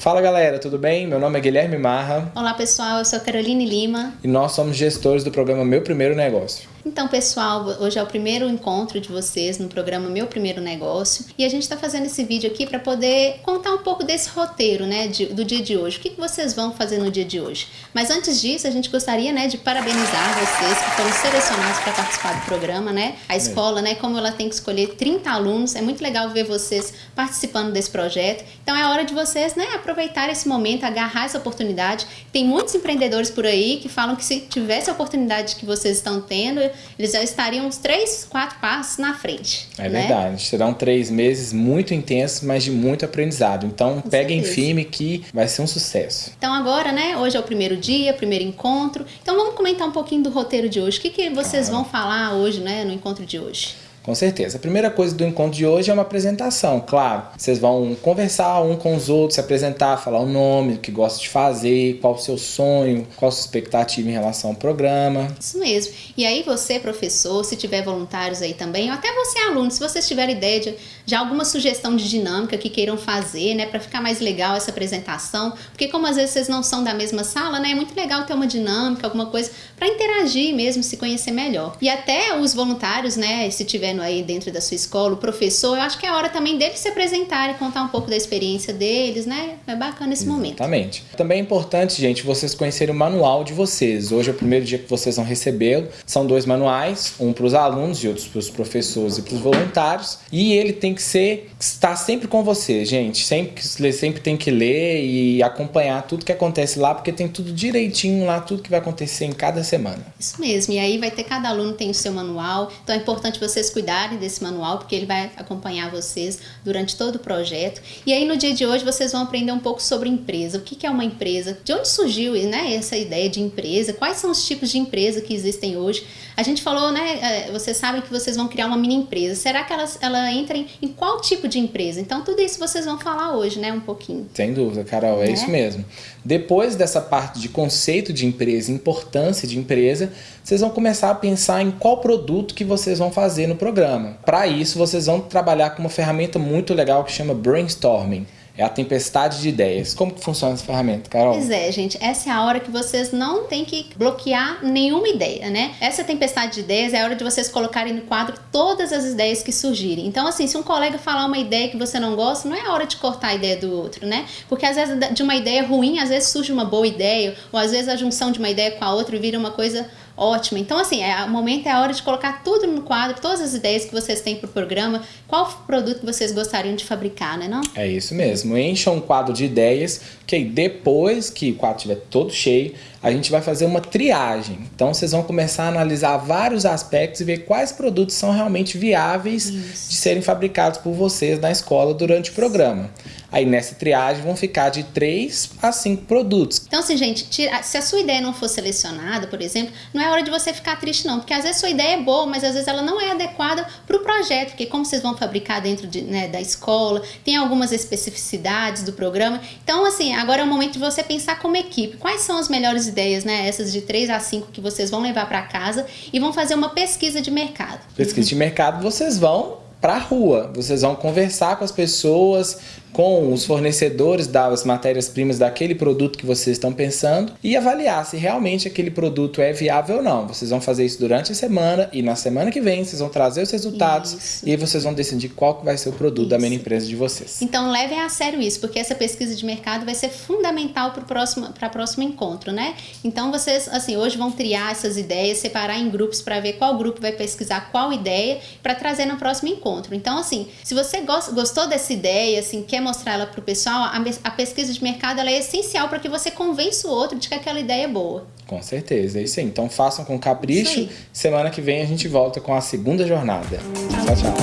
Fala galera, tudo bem? Meu nome é Guilherme Marra. Olá pessoal, eu sou Caroline Lima. E nós somos gestores do programa Meu Primeiro Negócio. Então, pessoal, hoje é o primeiro encontro de vocês no programa Meu Primeiro Negócio e a gente está fazendo esse vídeo aqui para poder contar um pouco desse roteiro, né, de, do dia de hoje. O que, que vocês vão fazer no dia de hoje? Mas antes disso, a gente gostaria, né, de parabenizar vocês que foram selecionados para participar do programa, né? A escola, né, como ela tem que escolher 30 alunos, é muito legal ver vocês participando desse projeto. Então, é hora de vocês, né, aproveitar esse momento, agarrar essa oportunidade. Tem muitos empreendedores por aí que falam que se tivesse a oportunidade que vocês estão tendo, eles já estariam uns três, quatro passos na frente. É né? verdade. Serão três meses muito intensos, mas de muito aprendizado. Então, Com peguem certeza. firme que vai ser um sucesso. Então, agora, né? Hoje é o primeiro dia, primeiro encontro. Então, vamos comentar um pouquinho do roteiro de hoje. O que, que vocês vão falar hoje, né, no encontro de hoje? Com certeza. A primeira coisa do encontro de hoje é uma apresentação, claro. Vocês vão conversar um com os outros, se apresentar, falar o nome, o que gosta de fazer, qual o seu sonho, qual a sua expectativa em relação ao programa. Isso mesmo. E aí você, professor, se tiver voluntários aí também, ou até você, aluno, se vocês tiverem ideia de, de alguma sugestão de dinâmica que queiram fazer, né, para ficar mais legal essa apresentação, porque como às vezes vocês não são da mesma sala, né, é muito legal ter uma dinâmica, alguma coisa para interagir mesmo, se conhecer melhor. E até os voluntários, né, se tiver aí dentro da sua escola, o professor, eu acho que é hora também deles se apresentarem, contar um pouco da experiência deles, né? É bacana esse momento. Exatamente. Também é importante, gente, vocês conhecerem o manual de vocês. Hoje é o primeiro dia que vocês vão recebê-lo. São dois manuais, um para os alunos e outro para os professores e para os voluntários. E ele tem que ser, estar sempre com você, gente. Sempre, sempre tem que ler e acompanhar tudo que acontece lá, porque tem tudo direitinho lá, tudo que vai acontecer em cada semana. Isso mesmo. E aí vai ter cada aluno tem o seu manual. Então é importante vocês cuidarem desse manual, porque ele vai acompanhar vocês durante todo o projeto. E aí no dia de hoje vocês vão aprender um pouco sobre empresa. O que é uma empresa? De onde surgiu né, essa ideia de empresa? Quais são os tipos de empresa que existem hoje? A gente falou, né? É, vocês sabem que vocês vão criar uma mini empresa. Será que elas, ela entra em, em qual tipo de empresa? Então tudo isso vocês vão falar hoje, né? Um pouquinho. Sem dúvida, Carol, é, é isso mesmo. Depois dessa parte de conceito de empresa, importância de empresa, vocês vão começar a pensar em qual produto que vocês vão fazer no programa. Para isso, vocês vão trabalhar com uma ferramenta muito legal que chama Brainstorming. É a tempestade de ideias. Como que funciona essa ferramenta, Carol? Pois é, gente. Essa é a hora que vocês não têm que bloquear nenhuma ideia, né? Essa tempestade de ideias é a hora de vocês colocarem no quadro todas as ideias que surgirem. Então, assim, se um colega falar uma ideia que você não gosta, não é a hora de cortar a ideia do outro, né? Porque às vezes de uma ideia ruim, às vezes surge uma boa ideia, ou às vezes a junção de uma ideia com a outra vira uma coisa ótima. Então, assim, é, o momento é a hora de colocar tudo no quadro, todas as ideias que vocês têm para o programa, qual produto vocês gostariam de fabricar, né não? É isso mesmo. Encha um quadro de ideias, que depois que o quadro estiver todo cheio, a gente vai fazer uma triagem. Então, vocês vão começar a analisar vários aspectos e ver quais produtos são realmente viáveis Isso. de serem fabricados por vocês na escola durante o programa. Aí nessa triagem vão ficar de 3 a 5 produtos. Então assim, gente, se a sua ideia não for selecionada, por exemplo, não é hora de você ficar triste não, porque às vezes sua ideia é boa, mas às vezes ela não é adequada para o projeto, porque como vocês vão fabricar dentro de, né, da escola, tem algumas especificidades do programa. Então assim, agora é o momento de você pensar como equipe, quais são as melhores ideias, né, essas de 3 a 5 que vocês vão levar para casa e vão fazer uma pesquisa de mercado. Pesquisa de mercado, vocês vão para a rua. Vocês vão conversar com as pessoas, com os fornecedores das matérias-primas daquele produto que vocês estão pensando e avaliar se realmente aquele produto é viável ou não. Vocês vão fazer isso durante a semana e na semana que vem vocês vão trazer os resultados isso. e aí vocês vão decidir qual que vai ser o produto isso. da mini empresa de vocês. Então levem a sério isso, porque essa pesquisa de mercado vai ser fundamental para o próximo, próximo encontro, né? Então vocês, assim, hoje vão triar essas ideias, separar em grupos para ver qual grupo vai pesquisar qual ideia para trazer no próximo encontro. Então, assim, se você gostou dessa ideia, assim, quer quer mostrar ela para o pessoal, a, a, pesquisa de mercado ela é essencial para que você convença o outro de que aquela ideia é boa. Com certeza, é isso aí. Então façam com capricho. Semana que vem a gente volta com a segunda jornada. Tchau, tchau.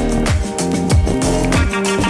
tchau.